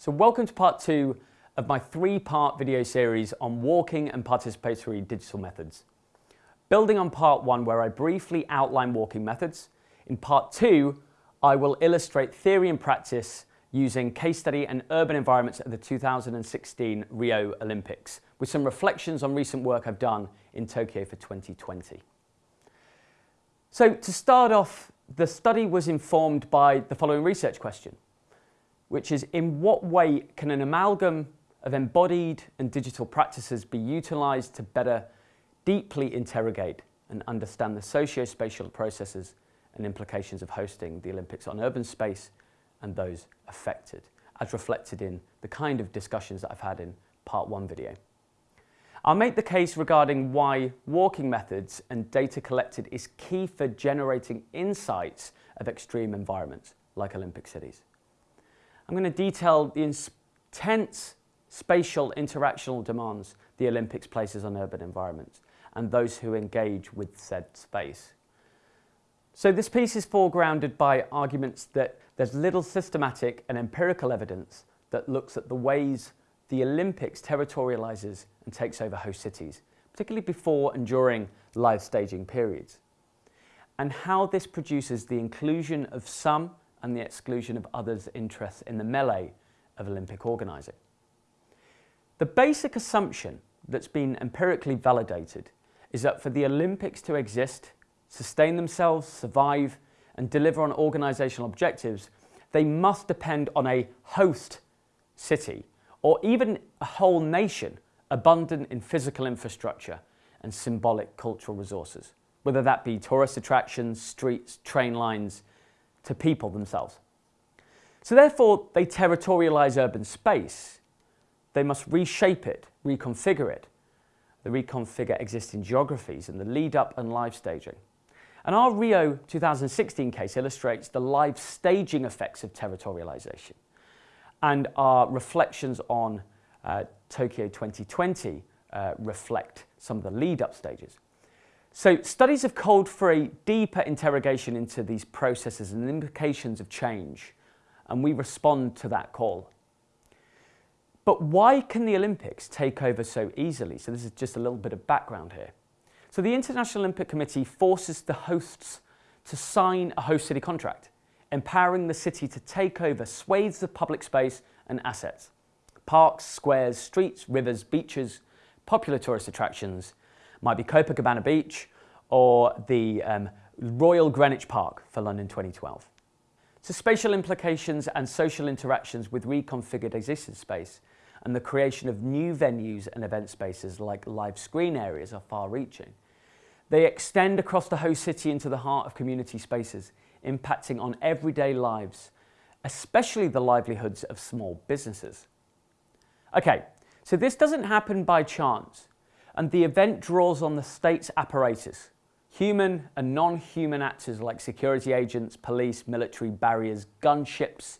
So welcome to part two of my three-part video series on walking and participatory digital methods. Building on part one where I briefly outline walking methods, in part two I will illustrate theory and practice using case study and urban environments at the 2016 Rio Olympics with some reflections on recent work I've done in Tokyo for 2020. So to start off, the study was informed by the following research question which is in what way can an amalgam of embodied and digital practices be utilised to better deeply interrogate and understand the socio-spatial processes and implications of hosting the Olympics on urban space and those affected, as reflected in the kind of discussions that I've had in part one video. I'll make the case regarding why walking methods and data collected is key for generating insights of extreme environments like Olympic cities. I'm going to detail the intense spatial interactional demands the Olympics places on urban environments and those who engage with said space. So this piece is foregrounded by arguments that there's little systematic and empirical evidence that looks at the ways the Olympics territorializes and takes over host cities, particularly before and during live staging periods, and how this produces the inclusion of some and the exclusion of others' interests in the melee of Olympic organising. The basic assumption that's been empirically validated is that for the Olympics to exist, sustain themselves, survive and deliver on organisational objectives, they must depend on a host city or even a whole nation abundant in physical infrastructure and symbolic cultural resources, whether that be tourist attractions, streets, train lines, to people themselves. So therefore, they territorialize urban space. They must reshape it, reconfigure it. They reconfigure existing geographies and the lead up and live staging. And our Rio 2016 case illustrates the live staging effects of territorialization. And our reflections on uh, Tokyo 2020 uh, reflect some of the lead up stages. So studies have called for a deeper interrogation into these processes and the implications of change, and we respond to that call. But why can the Olympics take over so easily? So this is just a little bit of background here. So the International Olympic Committee forces the hosts to sign a host city contract, empowering the city to take over swathes of public space and assets. Parks, squares, streets, rivers, beaches, popular tourist attractions, might be Copacabana Beach or the um, Royal Greenwich Park for London 2012. So spatial implications and social interactions with reconfigured existing space and the creation of new venues and event spaces like live screen areas are far-reaching. They extend across the host city into the heart of community spaces, impacting on everyday lives, especially the livelihoods of small businesses. Okay, so this doesn't happen by chance and the event draws on the state's apparatus, human and non-human actors like security agents, police, military barriers, gunships,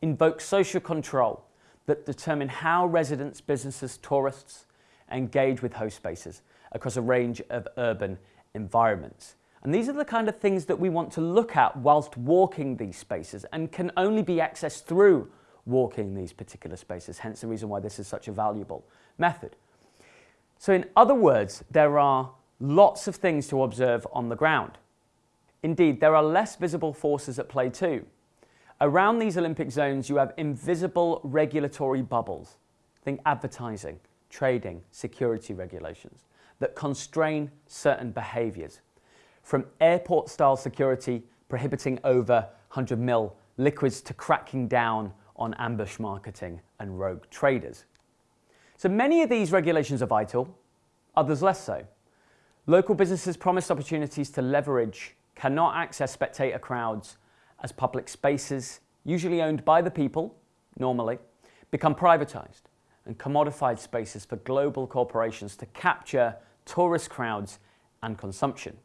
invoke social control that determine how residents, businesses, tourists engage with host spaces across a range of urban environments. And these are the kind of things that we want to look at whilst walking these spaces and can only be accessed through walking these particular spaces, hence the reason why this is such a valuable method. So in other words, there are lots of things to observe on the ground. Indeed, there are less visible forces at play too. Around these Olympic zones, you have invisible regulatory bubbles. Think advertising, trading, security regulations that constrain certain behaviours. From airport-style security prohibiting over 100 mil liquids to cracking down on ambush marketing and rogue traders. So many of these regulations are vital, others less so. Local businesses promised opportunities to leverage cannot access spectator crowds as public spaces, usually owned by the people, normally, become privatised and commodified spaces for global corporations to capture tourist crowds and consumption.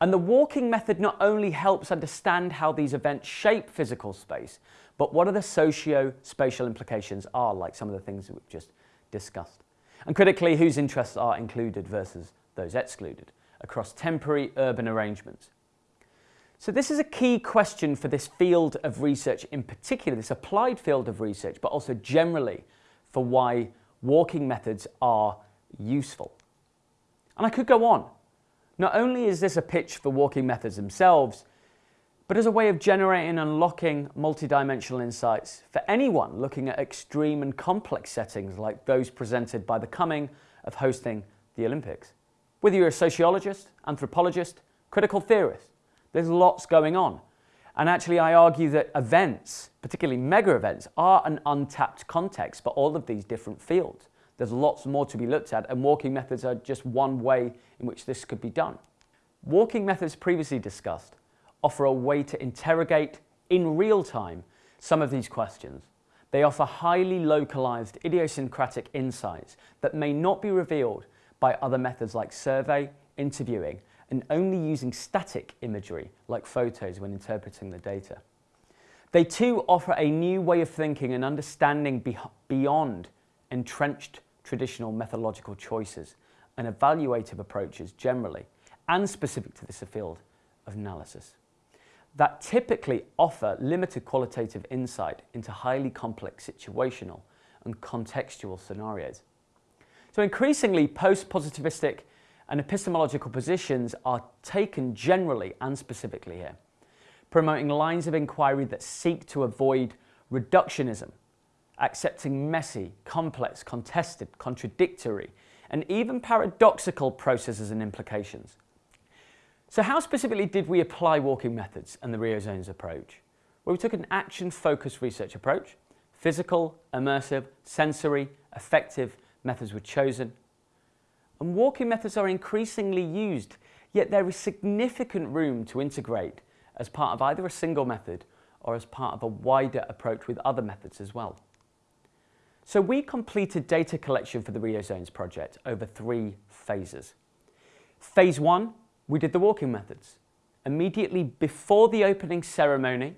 And the walking method not only helps understand how these events shape physical space, but what are the socio-spatial implications are, like some of the things that we've just discussed. And critically, whose interests are included versus those excluded across temporary urban arrangements. So this is a key question for this field of research in particular, this applied field of research, but also generally for why walking methods are useful. And I could go on. Not only is this a pitch for walking methods themselves, but as a way of generating and unlocking multidimensional insights for anyone looking at extreme and complex settings like those presented by the coming of hosting the Olympics. Whether you're a sociologist, anthropologist, critical theorist, there's lots going on. And actually, I argue that events, particularly mega events, are an untapped context for all of these different fields. There's lots more to be looked at, and walking methods are just one way in which this could be done. Walking methods previously discussed offer a way to interrogate in real time some of these questions. They offer highly localized idiosyncratic insights that may not be revealed by other methods like survey, interviewing, and only using static imagery like photos when interpreting the data. They too offer a new way of thinking and understanding be beyond entrenched traditional methodological choices and evaluative approaches generally, and specific to this field of analysis that typically offer limited qualitative insight into highly complex situational and contextual scenarios. So increasingly, post-positivistic and epistemological positions are taken generally and specifically here, promoting lines of inquiry that seek to avoid reductionism, accepting messy, complex, contested, contradictory, and even paradoxical processes and implications, so how specifically did we apply walking methods and the Rio Zones approach? Well, we took an action-focused research approach. Physical, immersive, sensory, effective methods were chosen. And walking methods are increasingly used, yet there is significant room to integrate as part of either a single method or as part of a wider approach with other methods as well. So we completed data collection for the Rio Zones project over three phases. Phase one we did the walking methods. Immediately before the opening ceremony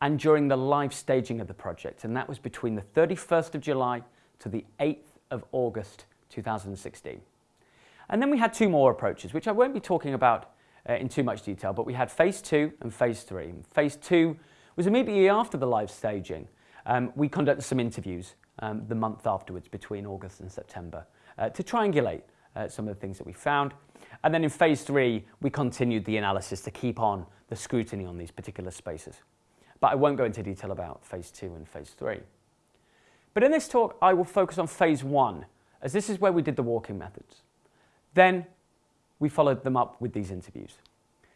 and during the live staging of the project, and that was between the 31st of July to the 8th of August 2016. And then we had two more approaches, which I won't be talking about uh, in too much detail, but we had phase two and phase three. Phase two was immediately after the live staging. Um, we conducted some interviews um, the month afterwards between August and September uh, to triangulate uh, some of the things that we found. And then in phase three, we continued the analysis to keep on the scrutiny on these particular spaces. But I won't go into detail about phase two and phase three. But in this talk, I will focus on phase one, as this is where we did the walking methods. Then we followed them up with these interviews.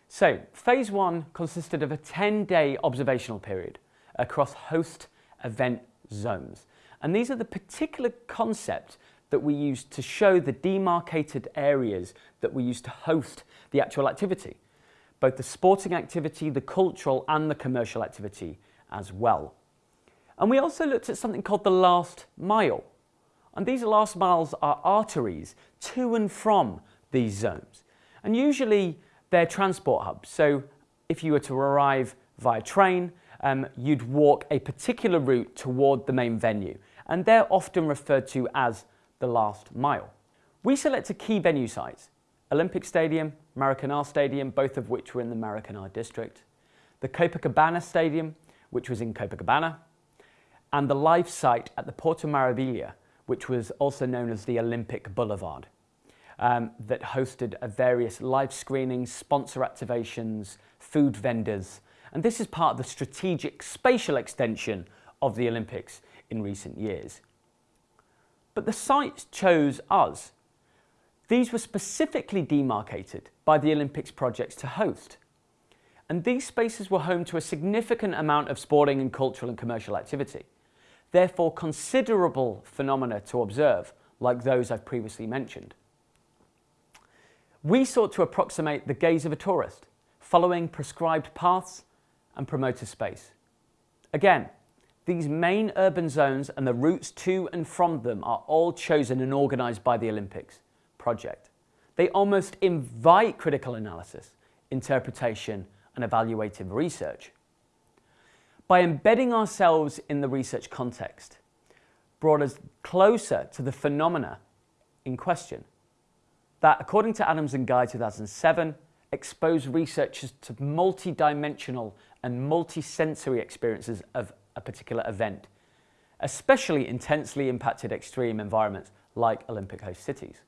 So phase one consisted of a 10-day observational period across host event zones. And these are the particular concept that we used to show the demarcated areas that we used to host the actual activity, both the sporting activity, the cultural and the commercial activity as well. And we also looked at something called the last mile. And these last miles are arteries to and from these zones. And usually they're transport hubs. So if you were to arrive via train, um, you'd walk a particular route toward the main venue. And they're often referred to as the last mile. We selected key venue sites, Olympic Stadium, Maracanã Stadium, both of which were in the Maracanã district, the Copacabana Stadium, which was in Copacabana, and the live site at the Porto Maravilha, which was also known as the Olympic Boulevard, um, that hosted various live screenings, sponsor activations, food vendors, and this is part of the strategic spatial extension of the Olympics in recent years but the sites chose us. These were specifically demarcated by the Olympics projects to host. And these spaces were home to a significant amount of sporting and cultural and commercial activity. Therefore, considerable phenomena to observe, like those I've previously mentioned. We sought to approximate the gaze of a tourist, following prescribed paths and promoted space. Again, these main urban zones and the routes to and from them are all chosen and organised by the Olympics project. They almost invite critical analysis, interpretation and evaluative research. By embedding ourselves in the research context, brought us closer to the phenomena in question that, according to Adams and Guy 2007, expose researchers to multi-dimensional and multi-sensory experiences of a particular event, especially intensely impacted extreme environments like Olympic host cities.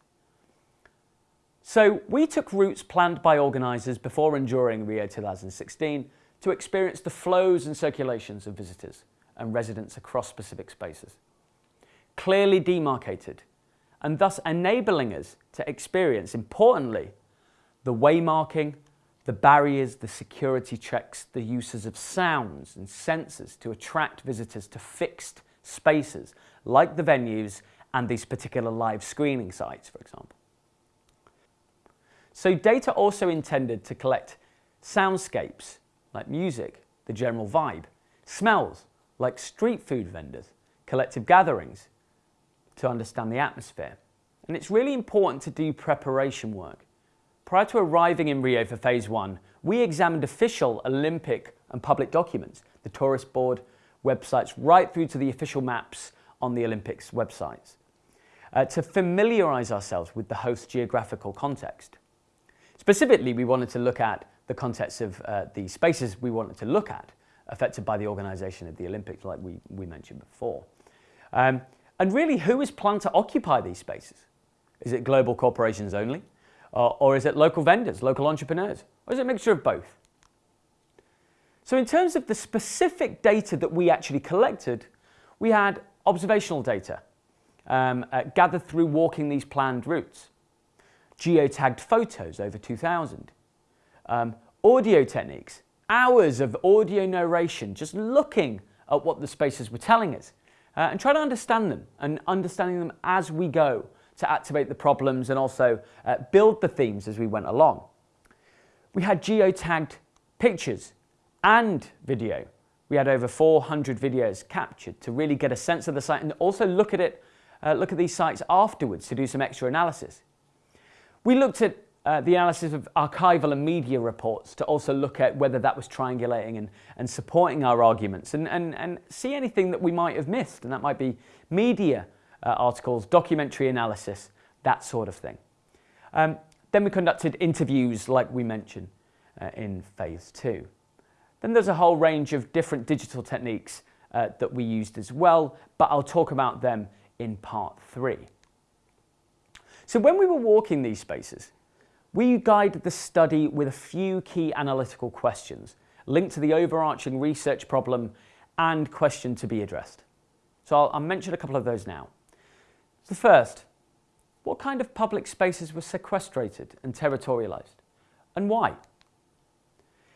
So we took routes planned by organisers before and during Rio 2016 to experience the flows and circulations of visitors and residents across specific spaces. Clearly demarcated and thus enabling us to experience, importantly, the waymarking, the barriers, the security checks, the uses of sounds and sensors to attract visitors to fixed spaces like the venues and these particular live screening sites, for example. So data also intended to collect soundscapes like music, the general vibe, smells like street food vendors, collective gatherings to understand the atmosphere. And it's really important to do preparation work. Prior to arriving in Rio for phase one, we examined official Olympic and public documents, the tourist board websites, right through to the official maps on the Olympics websites, uh, to familiarise ourselves with the host geographical context. Specifically, we wanted to look at the context of uh, the spaces we wanted to look at affected by the organisation of the Olympics, like we, we mentioned before. Um, and really, who is planned to occupy these spaces? Is it global corporations only? Or, or is it local vendors, local entrepreneurs? Or is it a mixture of both? So in terms of the specific data that we actually collected, we had observational data um, uh, gathered through walking these planned routes, geotagged photos, over 2,000, um, audio techniques, hours of audio narration, just looking at what the spaces were telling us uh, and trying to understand them and understanding them as we go to activate the problems and also uh, build the themes as we went along. We had geotagged pictures and video. We had over 400 videos captured to really get a sense of the site and also look at it, uh, look at these sites afterwards to do some extra analysis. We looked at uh, the analysis of archival and media reports to also look at whether that was triangulating and, and supporting our arguments and, and, and see anything that we might have missed. And that might be media uh, articles, documentary analysis, that sort of thing. Um, then we conducted interviews like we mentioned uh, in phase two. Then there's a whole range of different digital techniques uh, that we used as well, but I'll talk about them in part three. So when we were walking these spaces, we guided the study with a few key analytical questions linked to the overarching research problem and question to be addressed. So I'll, I'll mention a couple of those now. The first, what kind of public spaces were sequestrated and territorialised and why?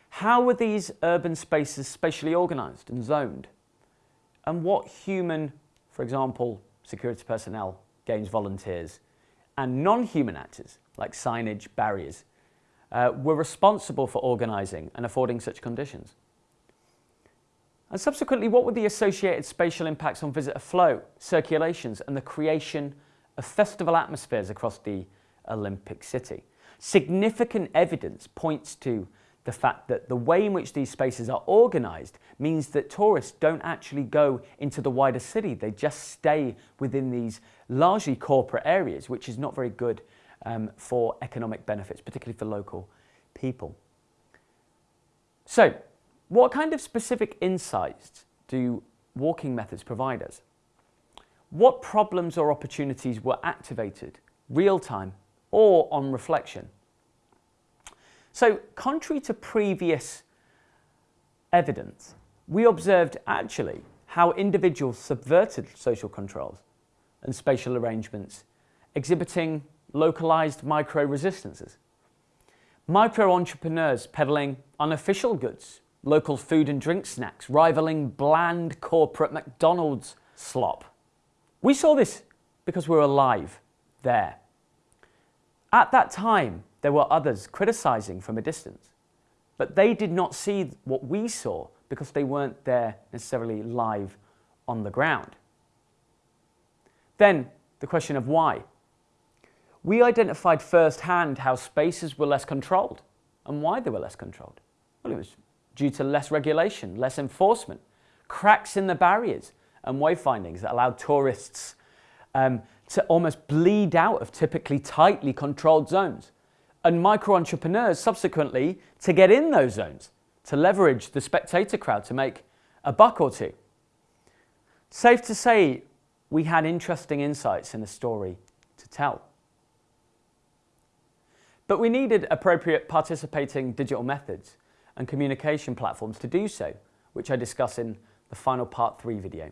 How were these urban spaces spatially organised and zoned? And what human, for example, security personnel, games volunteers, and non-human actors, like signage, barriers, uh, were responsible for organising and affording such conditions? And subsequently, what were the associated spatial impacts on visitor flow, circulations, and the creation of festival atmospheres across the Olympic city? Significant evidence points to the fact that the way in which these spaces are organised means that tourists don't actually go into the wider city. They just stay within these largely corporate areas, which is not very good um, for economic benefits, particularly for local people. So, what kind of specific insights do walking methods provide us? What problems or opportunities were activated real time or on reflection? So contrary to previous evidence, we observed actually how individuals subverted social controls and spatial arrangements, exhibiting localized micro-resistances. Micro-entrepreneurs peddling unofficial goods, local food and drink snacks, rivaling bland corporate McDonald's slop. We saw this because we were alive there. At that time, there were others criticizing from a distance, but they did not see what we saw because they weren't there necessarily live on the ground. Then the question of why. We identified firsthand how spaces were less controlled and why they were less controlled. Well, it was due to less regulation, less enforcement, cracks in the barriers and wayfindings that allowed tourists um, to almost bleed out of typically tightly controlled zones and micro entrepreneurs subsequently to get in those zones, to leverage the spectator crowd to make a buck or two. Safe to say, we had interesting insights in the story to tell. But we needed appropriate participating digital methods and communication platforms to do so, which I discuss in the final part three video.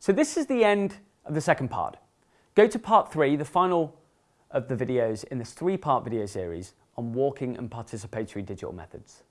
So this is the end of the second part. Go to part three, the final of the videos in this three-part video series on walking and participatory digital methods.